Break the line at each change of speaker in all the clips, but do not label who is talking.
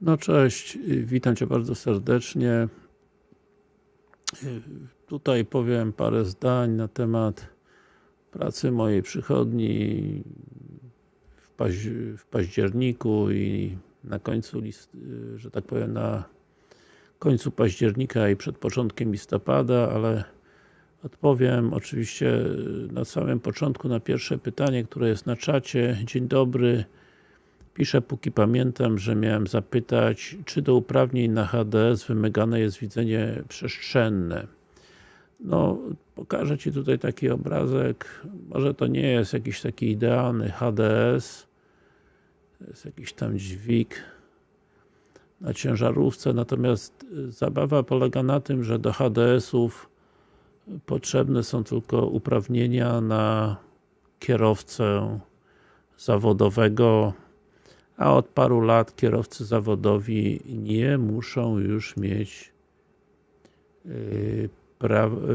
No cześć, witam Cię bardzo serdecznie. Tutaj powiem parę zdań na temat pracy mojej przychodni w, w październiku i na końcu list, że tak powiem na końcu października i przed początkiem listopada, ale odpowiem oczywiście na samym początku na pierwsze pytanie, które jest na czacie. Dzień dobry. Piszę, póki pamiętam, że miałem zapytać, czy do uprawnień na HDS wymagane jest widzenie przestrzenne. No, pokażę Ci tutaj taki obrazek. Może to nie jest jakiś taki idealny HDS. To jest jakiś tam dźwig na ciężarówce, natomiast zabawa polega na tym, że do HDS-ów potrzebne są tylko uprawnienia na kierowcę zawodowego a od paru lat kierowcy zawodowi nie muszą już mieć yy,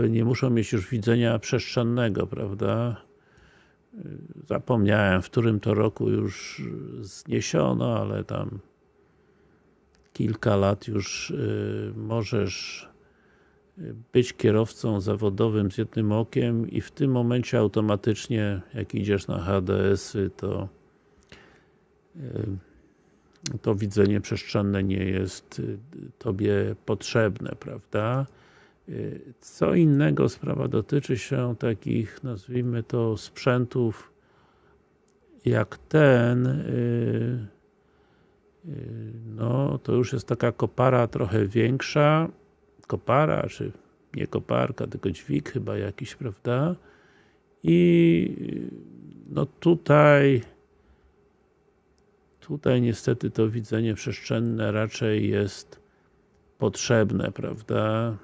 nie muszą mieć już widzenia przestrzennego, prawda? Yy, zapomniałem, w którym to roku już zniesiono, ale tam kilka lat już yy, możesz być kierowcą zawodowym z jednym okiem i w tym momencie automatycznie, jak idziesz na HDS-y, to to widzenie przestrzenne nie jest y, Tobie potrzebne, prawda? Y, co innego sprawa dotyczy się takich, nazwijmy to, sprzętów jak ten, y, no to już jest taka kopara trochę większa, kopara, czy nie koparka, tylko dźwig chyba jakiś, prawda? I no tutaj Tutaj niestety to widzenie przestrzenne raczej jest potrzebne, prawda?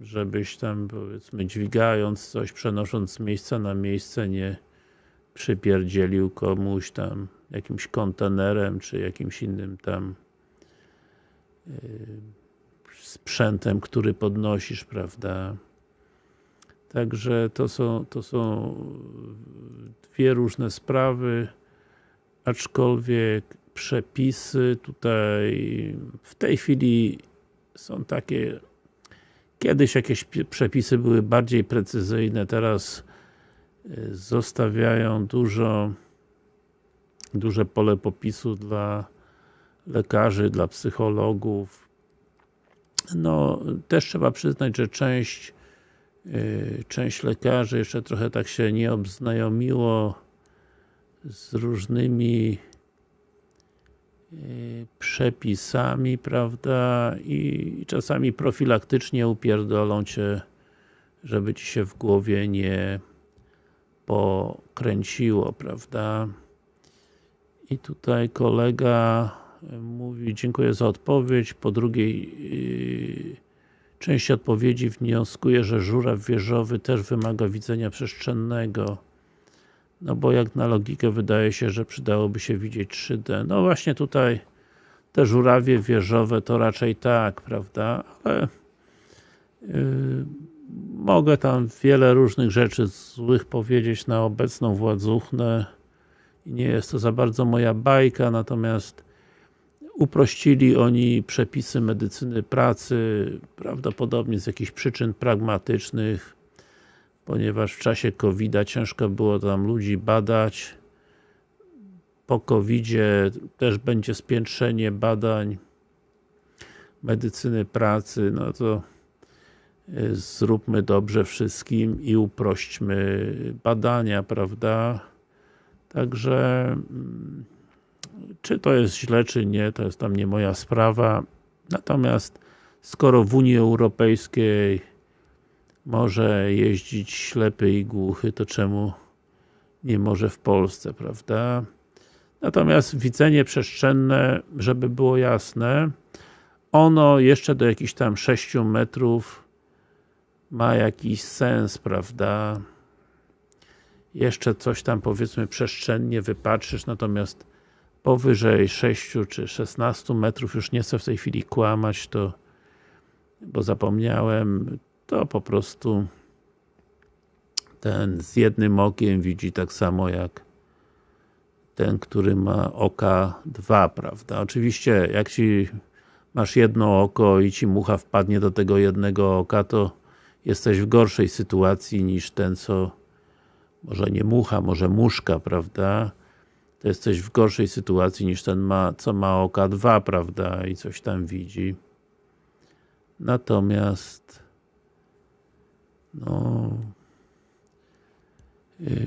Żebyś tam powiedzmy dźwigając coś, przenosząc z miejsca na miejsce nie przypierdzielił komuś tam jakimś kontenerem, czy jakimś innym tam yy, sprzętem, który podnosisz, prawda? Także to są, to są dwie różne sprawy aczkolwiek przepisy tutaj w tej chwili są takie kiedyś jakieś przepisy były bardziej precyzyjne, teraz y, zostawiają dużo duże pole popisu dla lekarzy, dla psychologów. No, też trzeba przyznać, że część y, część lekarzy jeszcze trochę tak się nie obznajomiło z różnymi e, przepisami, prawda, i czasami profilaktycznie upierdolą Cię, żeby Ci się w głowie nie pokręciło, prawda. I tutaj kolega mówi, dziękuję za odpowiedź, po drugiej yy, części odpowiedzi wnioskuję, że żuraw wieżowy też wymaga widzenia przestrzennego. No bo jak na logikę wydaje się, że przydałoby się widzieć 3D. No właśnie tutaj te żurawie wieżowe to raczej tak, prawda? Ale yy, mogę tam wiele różnych rzeczy złych powiedzieć na obecną władzuchnę i nie jest to za bardzo moja bajka, natomiast uprościli oni przepisy medycyny pracy, prawdopodobnie z jakichś przyczyn pragmatycznych, ponieważ w czasie covid ciężko było tam ludzi badać. Po covid też będzie spiętrzenie badań medycyny pracy, no to y, zróbmy dobrze wszystkim i uprośćmy badania, prawda? Także mm, czy to jest źle, czy nie, to jest tam nie moja sprawa. Natomiast skoro w Unii Europejskiej może jeździć ślepy i głuchy, to czemu nie może w Polsce, prawda? Natomiast widzenie przestrzenne, żeby było jasne, ono jeszcze do jakichś tam 6 metrów ma jakiś sens, prawda? Jeszcze coś tam powiedzmy przestrzennie wypatrzysz, natomiast powyżej 6 czy 16 metrów już nie chcę w tej chwili kłamać, to bo zapomniałem, to po prostu ten z jednym okiem widzi tak samo jak ten, który ma oka dwa, prawda? Oczywiście, jak ci masz jedno oko i ci mucha wpadnie do tego jednego oka, to jesteś w gorszej sytuacji niż ten, co może nie mucha, może muszka, prawda? To jesteś w gorszej sytuacji niż ten, ma, co ma oka dwa, prawda? I coś tam widzi. Natomiast no yy,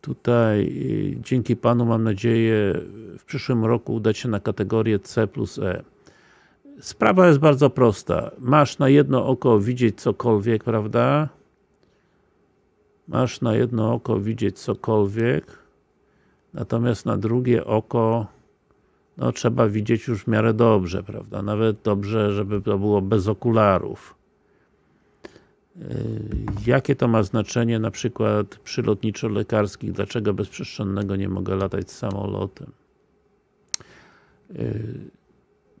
tutaj yy, dzięki Panu mam nadzieję w przyszłym roku udać się na kategorię C plus E. Sprawa jest bardzo prosta. Masz na jedno oko widzieć cokolwiek, prawda? Masz na jedno oko widzieć cokolwiek, natomiast na drugie oko no trzeba widzieć już w miarę dobrze, prawda? Nawet dobrze, żeby to było bez okularów. Yy, jakie to ma znaczenie na przykład przy lotniczo-lekarskich? Dlaczego bez przestrzennego nie mogę latać samolotem? Yy,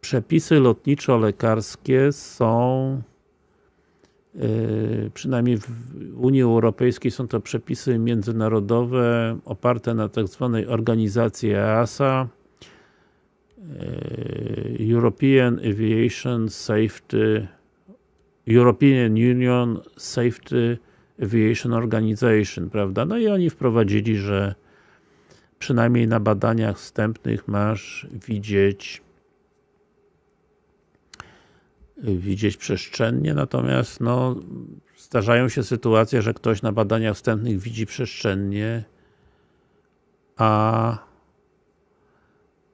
przepisy lotniczo-lekarskie są yy, przynajmniej w Unii Europejskiej są to przepisy międzynarodowe oparte na tak zwanej organizacji EASA European Aviation Safety European Union Safety Aviation Organization, prawda? No i oni wprowadzili, że przynajmniej na badaniach wstępnych masz widzieć widzieć przestrzennie, natomiast no, zdarzają się sytuacje, że ktoś na badaniach wstępnych widzi przestrzennie, a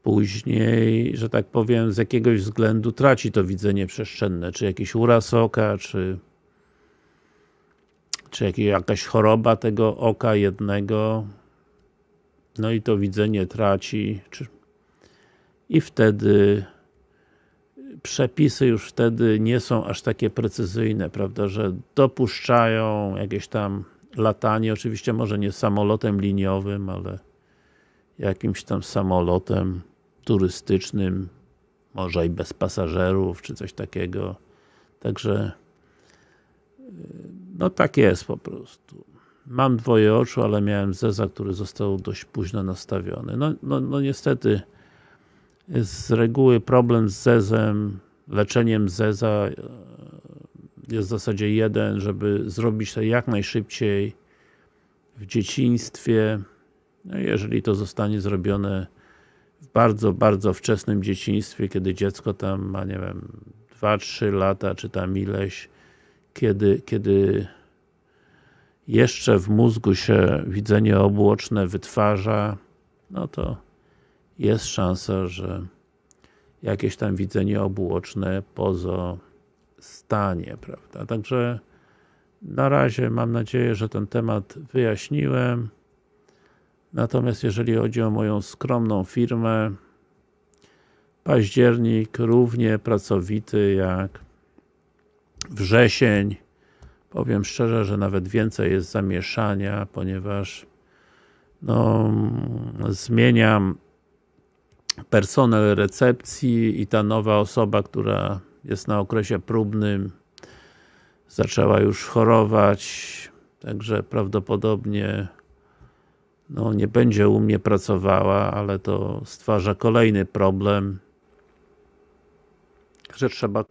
później, że tak powiem, z jakiegoś względu traci to widzenie przestrzenne, czy jakiś uraz oka, czy czy jakaś choroba tego oka jednego, no i to widzenie traci, czy, i wtedy przepisy już wtedy nie są aż takie precyzyjne, prawda, że dopuszczają jakieś tam latanie, oczywiście może nie samolotem liniowym, ale jakimś tam samolotem turystycznym, może i bez pasażerów, czy coś takiego. Także no tak jest po prostu. Mam dwoje oczu, ale miałem zeza, który został dość późno nastawiony. No, no, no niestety z reguły problem z zezem, leczeniem zeza e, jest w zasadzie jeden, żeby zrobić to jak najszybciej w dzieciństwie. No jeżeli to zostanie zrobione w bardzo, bardzo wczesnym dzieciństwie, kiedy dziecko tam ma, nie wiem, 2-3 lata, czy tam ileś, kiedy, kiedy jeszcze w mózgu się widzenie obłoczne wytwarza, no to jest szansa, że jakieś tam widzenie obuoczne pozostanie, prawda? Także na razie mam nadzieję, że ten temat wyjaśniłem. Natomiast jeżeli chodzi o moją skromną firmę, październik równie pracowity jak wrzesień. Powiem szczerze, że nawet więcej jest zamieszania, ponieważ no, zmieniam personel recepcji i ta nowa osoba, która jest na okresie próbnym zaczęła już chorować, także prawdopodobnie no, nie będzie u mnie pracowała, ale to stwarza kolejny problem, że trzeba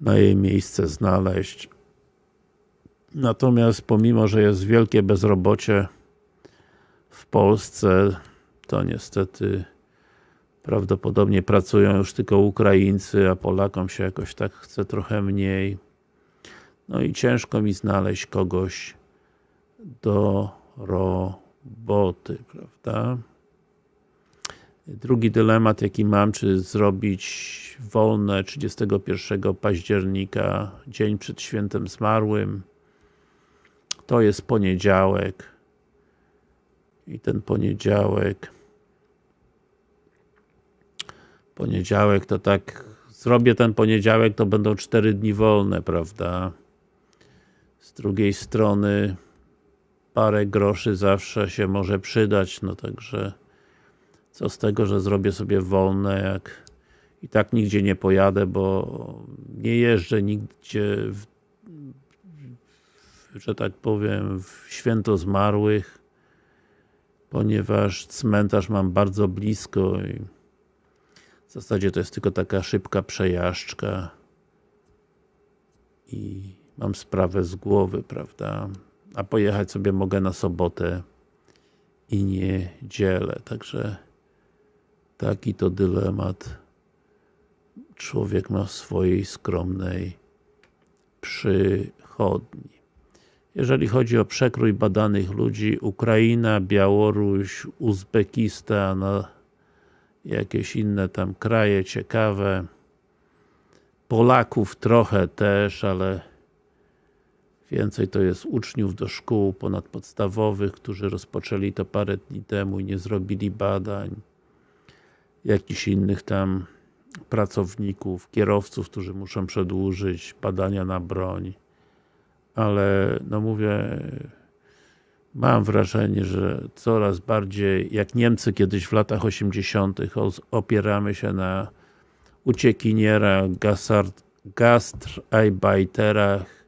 na jej miejsce znaleźć. Natomiast pomimo, że jest wielkie bezrobocie w Polsce, to niestety prawdopodobnie pracują już tylko Ukraińcy, a Polakom się jakoś tak chce trochę mniej. No i ciężko mi znaleźć kogoś do roboty, prawda? Drugi dylemat jaki mam, czy zrobić wolne 31 października, dzień przed świętem zmarłym. To jest poniedziałek. I ten poniedziałek poniedziałek to tak zrobię ten poniedziałek, to będą 4 dni wolne, prawda? Z drugiej strony parę groszy zawsze się może przydać, no także co z tego, że zrobię sobie wolne, jak i tak nigdzie nie pojadę, bo nie jeżdżę nigdzie w, że tak powiem w święto zmarłych ponieważ cmentarz mam bardzo blisko i w zasadzie to jest tylko taka szybka przejażdżka i mam sprawę z głowy, prawda? A pojechać sobie mogę na sobotę i niedzielę, także taki to dylemat człowiek ma w swojej skromnej przychodni. Jeżeli chodzi o przekrój badanych ludzi, Ukraina, Białoruś, Uzbekistan, jakieś inne tam kraje ciekawe, Polaków trochę też, ale więcej to jest uczniów do szkół ponadpodstawowych, którzy rozpoczęli to parę dni temu i nie zrobili badań. Jakichś innych tam pracowników, kierowców, którzy muszą przedłużyć badania na broń. Ale, no mówię, mam wrażenie, że coraz bardziej, jak Niemcy kiedyś w latach 80. opieramy się na uciekinierach, gastarbeiterach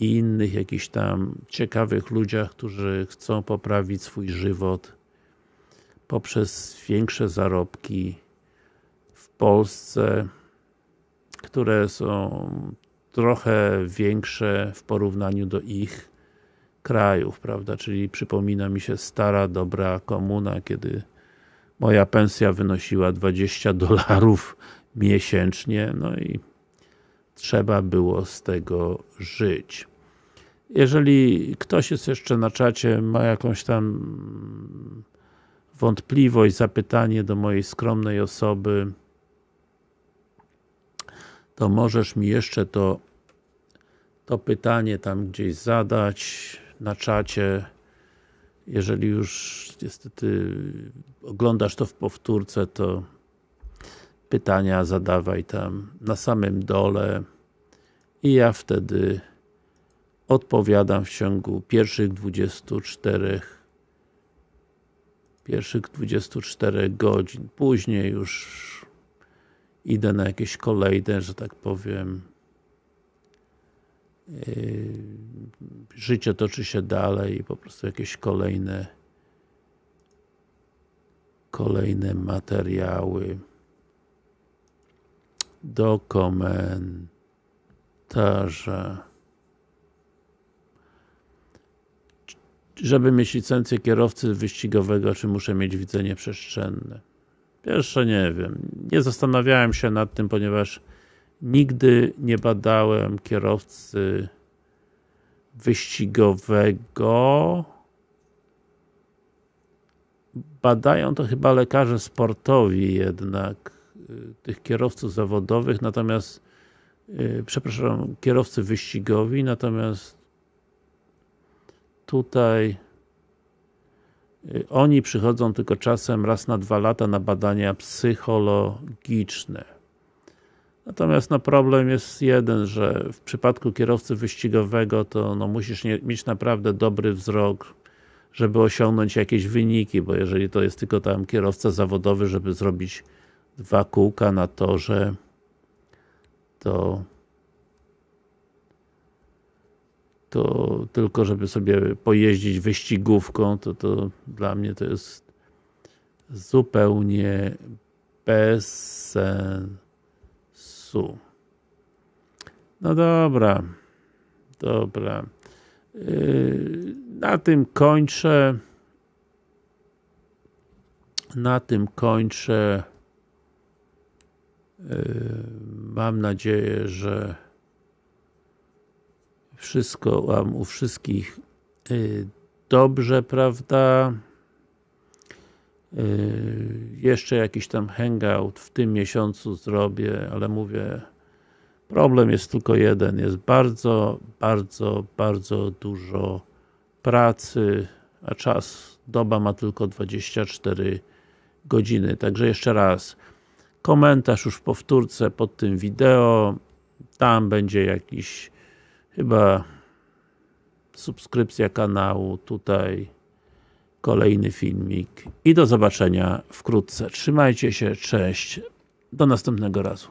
i innych jakichś tam ciekawych ludziach, którzy chcą poprawić swój żywot poprzez większe zarobki w Polsce, które są trochę większe w porównaniu do ich krajów, prawda, czyli przypomina mi się stara, dobra komuna, kiedy moja pensja wynosiła 20 dolarów miesięcznie, no i trzeba było z tego żyć. Jeżeli ktoś jest jeszcze na czacie, ma jakąś tam wątpliwość, zapytanie do mojej skromnej osoby, to możesz mi jeszcze to, to pytanie tam gdzieś zadać na czacie. Jeżeli już niestety oglądasz to w powtórce, to pytania zadawaj tam na samym dole i ja wtedy odpowiadam w ciągu pierwszych 24 pierwszych 24 godzin. Później już idę na jakieś kolejne, że tak powiem yy, życie toczy się dalej i po prostu jakieś kolejne kolejne materiały do komentarza. Żeby mieć licencję kierowcy wyścigowego, czy muszę mieć widzenie przestrzenne? Jeszcze nie wiem. Nie zastanawiałem się nad tym, ponieważ nigdy nie badałem kierowcy wyścigowego. Badają to chyba lekarze sportowi jednak tych kierowców zawodowych, natomiast y, przepraszam, kierowcy wyścigowi, natomiast tutaj y, oni przychodzą tylko czasem raz na dwa lata na badania psychologiczne. Natomiast no, problem jest jeden, że w przypadku kierowcy wyścigowego to no, musisz nie, mieć naprawdę dobry wzrok, żeby osiągnąć jakieś wyniki, bo jeżeli to jest tylko tam kierowca zawodowy, żeby zrobić dwa kółka na torze, to to tylko żeby sobie pojeździć wyścigówką, to to dla mnie to jest zupełnie bez sensu. No dobra, dobra. Yy, na tym kończę. Na tym kończę. Mam nadzieję, że wszystko Wam u wszystkich y, dobrze, prawda? Y, jeszcze jakiś tam hangout w tym miesiącu zrobię, ale mówię, problem jest tylko jeden, jest bardzo, bardzo, bardzo dużo pracy, a czas, doba ma tylko 24 godziny, także jeszcze raz, komentarz już w powtórce pod tym wideo, tam będzie jakiś chyba subskrypcja kanału, tutaj kolejny filmik i do zobaczenia wkrótce. Trzymajcie się, cześć, do następnego razu.